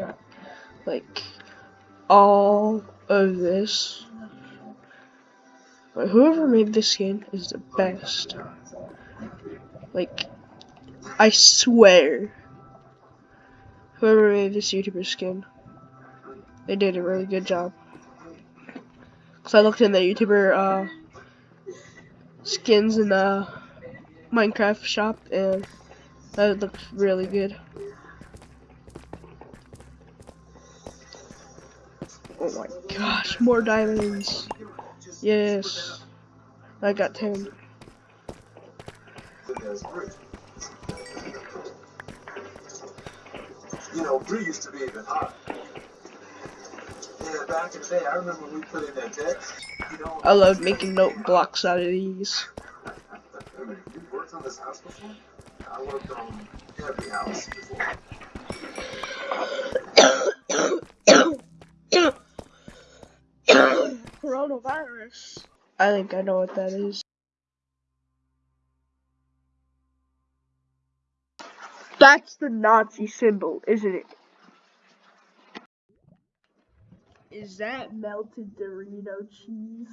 god. Like, all of this. But whoever made this skin is the best. Like, I swear. Whoever made this YouTuber skin, they did a really good job. Cause I looked in the YouTuber uh, skins in the Minecraft shop and that looked really good. Oh my gosh, more diamonds. Yes. I got 10. You know, Bree used to be even hot. Yeah, back in the day, I remember we put in that deck. You know, I love making note blocks out of these. you worked on this house before? I worked on every house before. Coronavirus. I think I know what that is. That's the Nazi symbol, isn't it? Is that melted Dorito cheese?